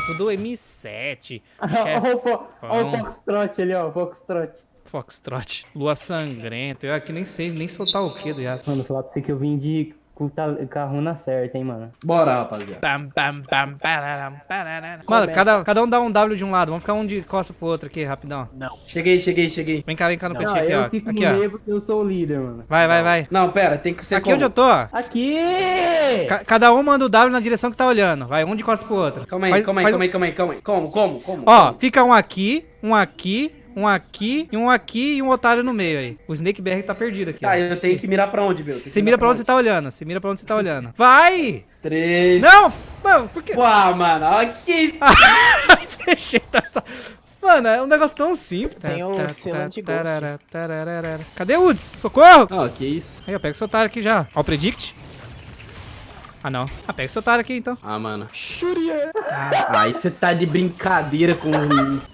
tudo M7. Olha o. Foxtrot ali, ó. Foxtrot. Foxtrot. Lua sangrenta. Eu aqui nem sei nem soltar o que do Yasuo. Mano, falar pra você que eu vim de com a runa certa, hein, mano. Bora, rapaziada. Pam, pam, pam, pararam, pararam. Mano, cada, cada um dá um W de um lado. Vamos ficar um de costa pro outro aqui, rapidão. Não. Cheguei, cheguei, cheguei. Vem cá, vem cá no cantinho aqui, eu ó. fico Aqui, ó. porque eu sou o líder, mano. Vai, vai, vai. Não, pera, tem que ser Aqui onde eu tô, ó. Aqui! Ca- cada um manda o W na direção que tá olhando. Vai, um de costas pro outro. Calma aí, Faz- calma aí, faz- calma aí, calma aí, calma aí. Como, como, como? Ó, como? fica um aqui, um aqui, um aqui, e um aqui e um otário no meio aí. O Snake BR tá perdido aqui, ó. Tá, eu tenho que mirar pra onde, meu? Você mira pra onde você tá olhando. Você mira pra onde você tá olhando. Vai! Três. Não! Mano, por que... Pô, mano, olha que... Fechei, tá só... Mano, é um negócio tão simples. Tem o Tá, selo tá, tarará, tarará. Cadê o Woods? Socorro! Ó, que isso. Aí, ó, pega esse otário aqui já. Ó o Predict. Ah, não. Ah, pega esse otário aqui, então. Ah, mano. Shurian. Aí você tá de brincadeira com...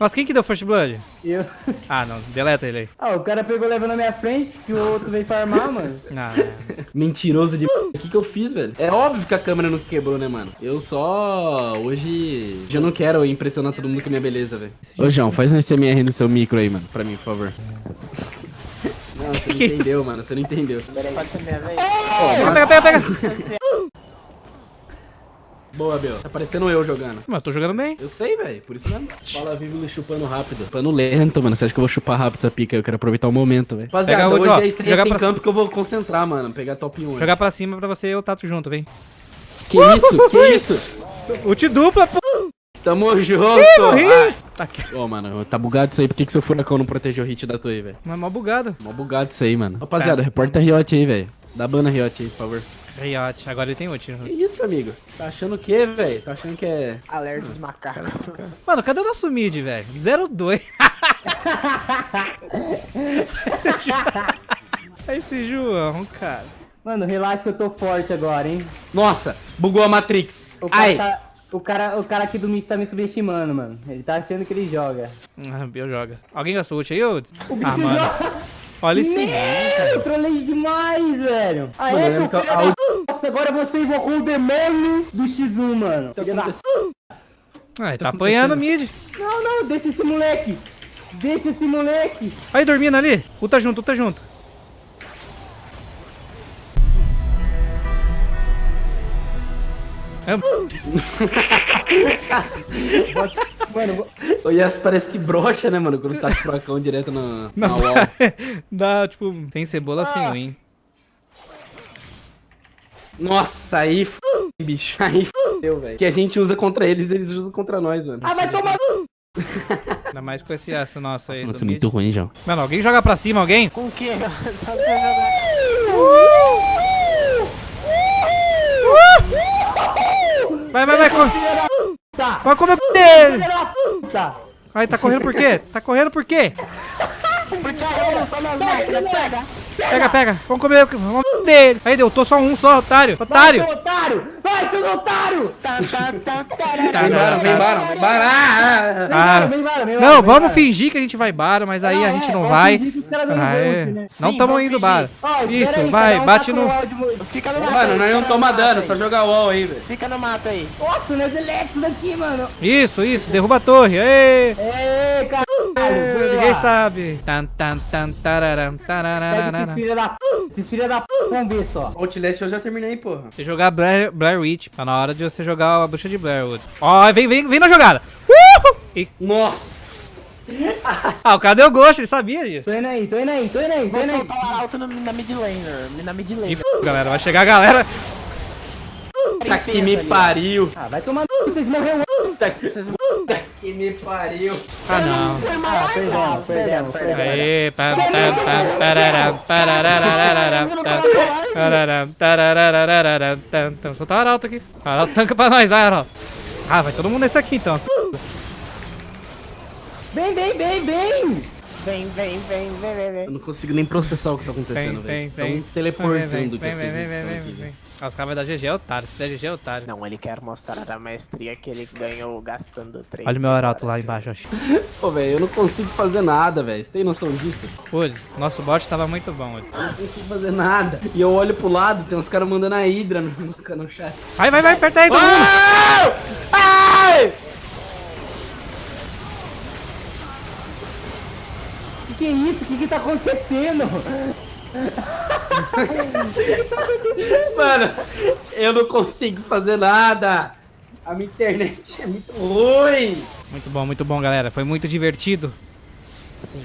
Nossa, quem que deu First Blood? Eu... Ah, não. Deleta ele aí. Ah, o cara pegou levando na minha frente, que o outro veio farmar, mano. Não, não. Mentiroso de... O que que eu fiz, velho? É óbvio que a câmera não quebrou, né, mano? Eu só... Hoje... Já não quero impressionar todo mundo com a minha beleza, velho. Ô, João, faz um SMR no seu micro aí, mano. Pra mim, por favor. Não, você não Que isso? entendeu, mano. Você não entendeu. Pode ser minha vez? Pega, pega, pega, pega. Boa, Bel. Tá parecendo eu jogando. Mas eu tô jogando bem. Eu sei, velho. Por isso mesmo. Bola vive chupando rápido. Chupando lento, mano. Você acha que eu vou chupar rápido essa pica? Eu quero aproveitar o momento, velho. Rapaziada, hoje ó. é estreia sem campo que eu vou concentrar, mano. Pegar top 1. Jogar pra cima pra você e o Tato junto, vem. Que isso? Que isso? Ult dupla, pô. Tamo junto. morri. Ai. Tá. Ô, mano, tá bugado isso aí. Por que, que seu furacão não protegeu o hit da torre, velho? Mas é mó bugado. Mó bugado isso aí, mano. Rapaziada, reporta Riot aí, velho. Dá bana Riot aí, por favor. Riot. Agora ele tem ult. Que isso, amigo? Tá achando o quê, velho? Tá achando que é... Alerta de macaco. Mano, cadê o nosso mid, velho? 0-2. Esse João, cara. Mano, relaxa que eu tô forte agora, hein. Nossa, bugou a Matrix. O cara, Ai. tá, o cara, o cara aqui do mid tá me subestimando, mano. Ele tá achando que ele joga. Ah, Bill joga. Alguém gastou ult aí, ô? O bicho Ah, mano. joga. Olha isso. Meu, eu trolei demais, velho. Ah, Mano, eu é, que filho da... Nossa, agora você invocou o demônio do X1, mano. Filho da... Ah, ele tá apanhando o mid. Não, não, deixa esse moleque. Deixa esse moleque. Aí, dormindo ali. Ulta junto, ulta junto. É, Mano, vou- O Yas parece que brocha, né, mano? Quando tá com o furacão direto na, na Não, wall. dá, tipo, tem cebola sem win. Nossa, aí f... bicho. Aí fudeu, velho. Que a gente usa contra eles, eles usam contra nós, mano. ah, vai tomar... Ainda mais com esse aço nosso aí. Nossa, é muito ruim, João. Mano, alguém joga pra cima, alguém? Com o quê? Só você jogar. Vai, vai, vai. Tá. vai comer o dele. Puta. Ai, tá correndo por quê? Tá correndo por quê? Porque eu não sou nas máquinas, pega. Pega, pega. Vamos comer, vamos comer dele. Aí deu, tô só um só, otário. Vai, Otário. seu otário. Vai, seu otário. Tá, tá, tá, tá, Tá, Vem embora, vem embora, embora. Embora, embora, embora, Não, vamos embora. fingir que a gente vai bara, mas aí a é, gente não vamos vai. não Ah, é. né? Não vamos indo espera Isso, vai, bate no. Fica no mato Mano, nós não fica tô no mato dando, aí. só jogar wall aí, velho. Fica no mato aí. Nossa, nós electros daqui, mano. Isso, isso, derruba a torre. Ê! Ê, caralho. Ê, Ninguém sabe. Tan, tan, tan, tararam, esses filha da p... Esses filha da p... Vamos ver só. Outlast eu já terminei, porra. Você jogar Blair, Blair Witch, tá na hora de você jogar a bruxa de Blairwood. Ó, vem, vem, vem na jogada. Uhul! E- Nossa. ah, o cara deu gosto, ele sabia disso. Tô indo aí, tô indo aí, tô indo aí, Vou soltar o alto no- na mid laner. Na mid E laner. f... galera, vai chegar a galera. Tá que me pariu. Ah, vai tomar no vocês morreram antes. Tá que, tá que me pariu. Ah, não. Ah, perdemos, perdemos, perdemos. Aê, pam, pam, pam, pararam, pararararararam, tam, pararam, tararararararam, tam. Solta o Arauto aqui. Arauto tanca pra nós, vai, Arauto. Ah, vai todo mundo nesse aqui, então. Vem, vem, vem, vem. Vem, vem, vem, vem, vem, Eu não consigo nem processar o que tá acontecendo, vem, velho. vem. Tão teleportando Vem, as vem, coisas as caras dar GG é otário, se der GG é otário. Não, ele quer mostrar a maestria que ele ganhou gastando 3. Olha o meu arauto lá embaixo, acho. Pô, velho, eu não consigo fazer nada, velho. Você tem noção disso? Ulis, nosso bot tava muito bom, Ulis. Eu não consigo fazer nada. E eu olho pro lado, tem uns caras mandando a Hydra no, no chat. Vai, vai, vai, aperta aí, todo mundo. Ai! Que que é isso? O que que tá acontecendo? Mano, eu não consigo fazer nada. A minha internet é muito ruim. Muito bom, muito bom, galera. Foi muito divertido. Sim.